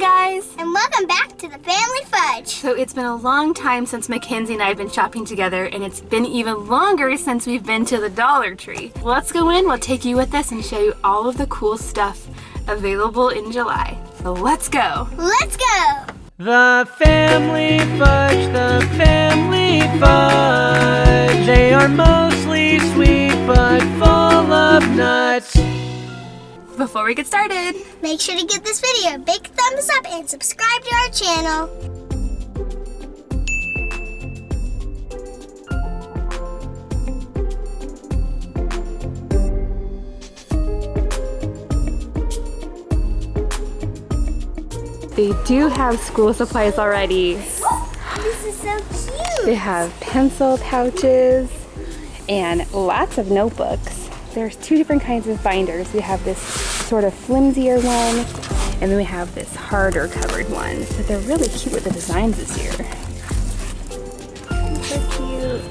Hi guys! And welcome back to the Family Fudge. So it's been a long time since Mackenzie and I have been shopping together and it's been even longer since we've been to the Dollar Tree. Let's go in, we'll take you with us and show you all of the cool stuff available in July. So let's go! Let's go! The Family Fudge, the Family Fudge. They are mostly sweet but full of nuts. Before we get started, Make sure to give this video a big thumbs up and subscribe to our channel. they do have school supplies already. Oh, this is so cute. They have pencil pouches and lots of notebooks. There's two different kinds of binders. We have this sort of flimsier one, and then we have this harder covered one. But they're really cute with the designs this year. So cute.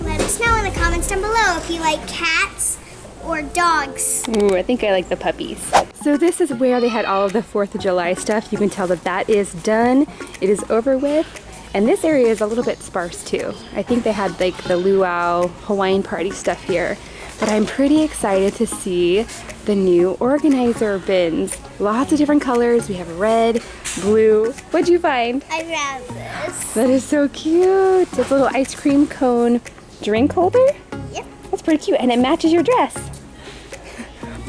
Let us know in the comments down below if you like cats or dogs. Ooh, I think I like the puppies. So this is where they had all of the 4th of July stuff. You can tell that that is done. It is over with. And this area is a little bit sparse too. I think they had like the luau Hawaiian party stuff here. But I'm pretty excited to see the new organizer bins. Lots of different colors. We have red, blue. What'd you find? I found this. That is so cute. It's a little ice cream cone drink holder. Yep. That's pretty cute and it matches your dress.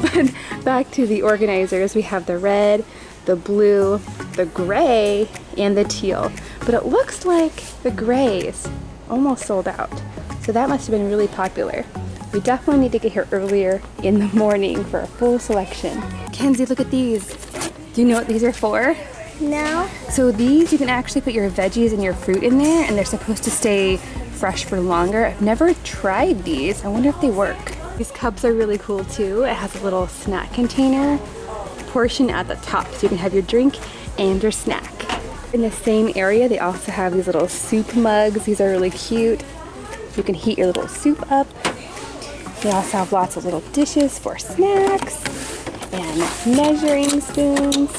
but back to the organizers, we have the red, the blue, the gray, and the teal. But it looks like the grays almost sold out. So that must have been really popular. We definitely need to get here earlier in the morning for a full selection. Kenzie, look at these. Do you know what these are for? No. So these, you can actually put your veggies and your fruit in there and they're supposed to stay fresh for longer. I've never tried these. I wonder if they work. These cups are really cool too. It has a little snack container portion at the top so you can have your drink and your snack. In the same area, they also have these little soup mugs. These are really cute. You can heat your little soup up. They also have lots of little dishes for snacks and measuring spoons.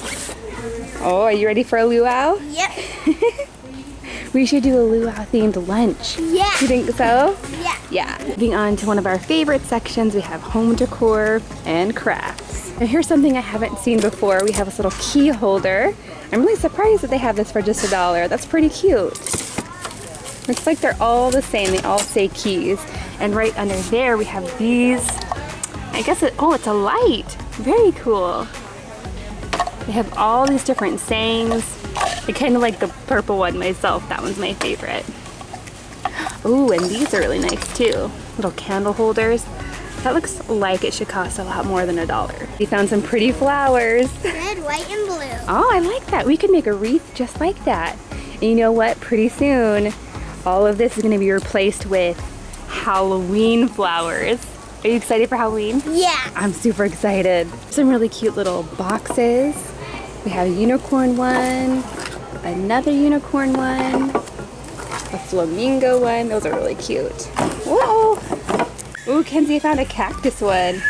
Oh, are you ready for a luau? Yep. We should do a luau themed lunch. Yeah. You think so? Yeah. Yeah. Moving on to one of our favorite sections, we have home decor and crafts. Now here's something I haven't seen before. We have this little key holder. I'm really surprised that they have this for just a dollar. That's pretty cute. Looks like they're all the same. They all say keys. And right under there we have these. I guess it, oh, it's a light. Very cool. They have all these different sayings. I kind of like the purple one myself. That one's my favorite. Ooh, and these are really nice too. Little candle holders. That looks like it should cost a lot more than a dollar. We found some pretty flowers. Red, white, and blue. Oh, I like that. We could make a wreath just like that. And you know what? Pretty soon, all of this is gonna be replaced with Halloween flowers. Are you excited for Halloween? Yeah. I'm super excited. Some really cute little boxes. We have a unicorn one, another unicorn one, a flamingo one. Those are really cute. Whoa! Ooh, Kenzie found a cactus one.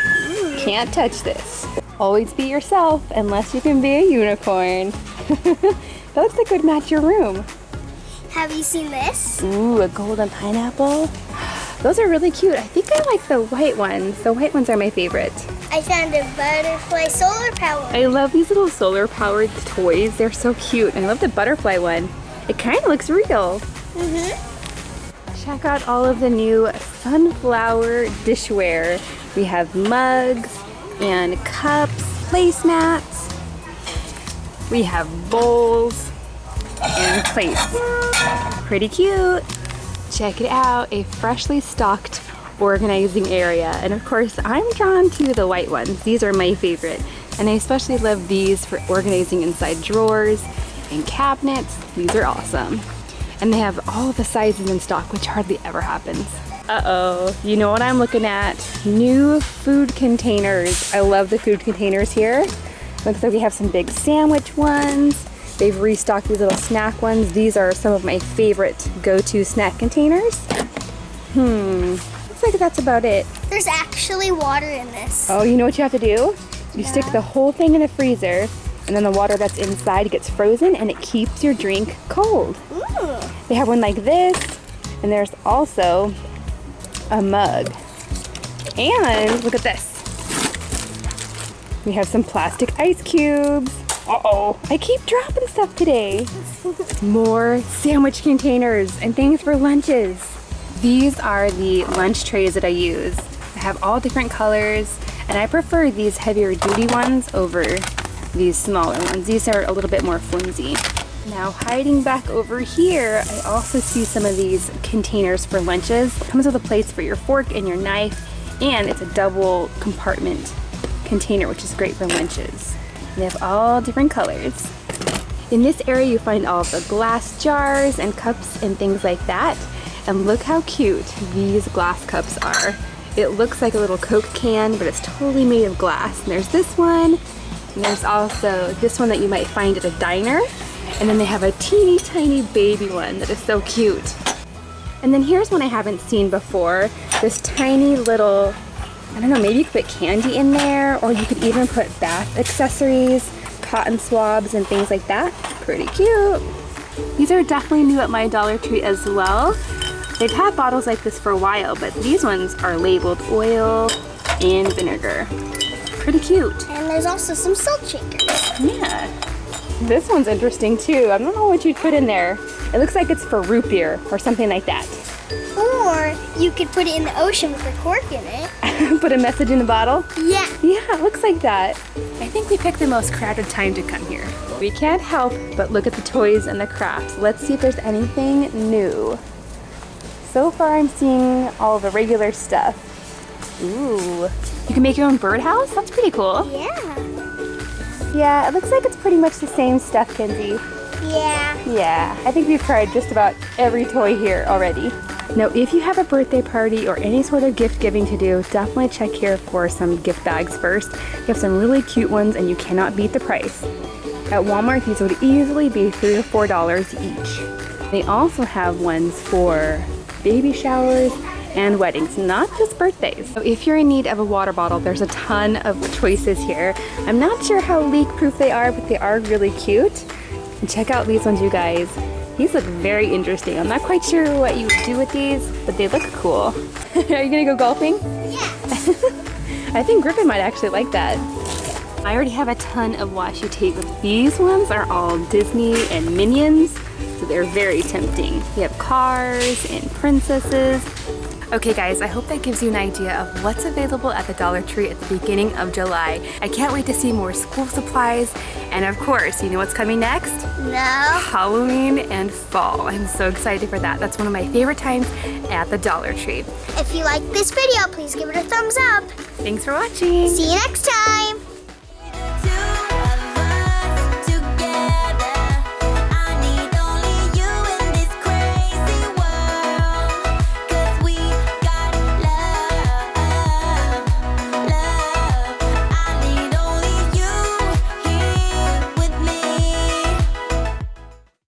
Can't touch this. Always be yourself unless you can be a unicorn. that looks like it would match your room. Have you seen this? Ooh, a golden pineapple. Those are really cute. I think I like the white ones. The white ones are my favorite. I found a butterfly solar power. I love these little solar powered toys. They're so cute. I love the butterfly one. It kind of looks real. Mm-hmm. Check out all of the new sunflower dishware. We have mugs and cups, placemats. We have bowls and plates. Pretty cute. Check it out, a freshly stocked organizing area. And of course, I'm drawn to the white ones. These are my favorite. And I especially love these for organizing inside drawers and cabinets. These are awesome. And they have all the sizes in stock, which hardly ever happens. Uh-oh, you know what I'm looking at? New food containers. I love the food containers here. Looks like we have some big sandwich ones. They've restocked these little snack ones. These are some of my favorite go-to snack containers. Hmm, looks like that's about it. There's actually water in this. Oh, you know what you have to do? You stick the whole thing in the freezer, and then the water that's inside gets frozen, and it keeps your drink cold. Ooh. They have one like this, and there's also a mug. And look at this. We have some plastic ice cubes. Uh-oh, I keep dropping stuff today. More sandwich containers and things for lunches. These are the lunch trays that I use. I have all different colors, and I prefer these heavier duty ones over these smaller ones. These are a little bit more flimsy. Now hiding back over here, I also see some of these containers for lunches. Comes with a place for your fork and your knife, and it's a double compartment container, which is great for lunches. They have all different colors. In this area, you find all the glass jars and cups and things like that. And look how cute these glass cups are. It looks like a little Coke can, but it's totally made of glass. And there's this one, and there's also this one that you might find at a diner. And then they have a teeny tiny baby one that is so cute. And then here's one I haven't seen before. This tiny little, I don't know, maybe you could put candy in there, or you could even put bath accessories, cotton swabs, and things like that. Pretty cute. These are definitely new at my Dollar Tree as well. They've had bottles like this for a while, but these ones are labeled oil and vinegar. Pretty cute. And there's also some salt shakers. Yeah. This one's interesting too. I don't know what you'd put in there. It looks like it's for root beer or something like that. Or you could put it in the ocean with a cork in it. put a message in the bottle. Yeah. Yeah, it looks like that. I think we picked the most crowded time to come here. We can't help but look at the toys and the crafts. Let's see if there's anything new. So far I'm seeing all the regular stuff. Ooh, you can make your own birdhouse? That's pretty cool. Yeah. Yeah, it looks like it's pretty much the same stuff, Kenzie. Yeah. Yeah, I think we've tried just about every toy here already. Now, if you have a birthday party or any sort of gift giving to do, definitely check here for some gift bags first. You have some really cute ones and you cannot beat the price. At Walmart, these would easily be three to four dollars each. They also have ones for baby showers and weddings, not just birthdays. So if you're in need of a water bottle, there's a ton of choices here. I'm not sure how leak proof they are, but they are really cute. And check out these ones, you guys. These look very interesting. I'm not quite sure what you would do with these, but they look cool. are you gonna go golfing? Yeah. I think Griffin might actually like that. I already have a ton of washi tape, but these ones are all Disney and Minions, so they're very tempting. We have cars and princesses. Okay guys, I hope that gives you an idea of what's available at the Dollar Tree at the beginning of July. I can't wait to see more school supplies, and of course, you know what's coming next? No. Halloween and fall. I'm so excited for that. That's one of my favorite times at the Dollar Tree. If you like this video, please give it a thumbs up. Thanks for watching. See you next time.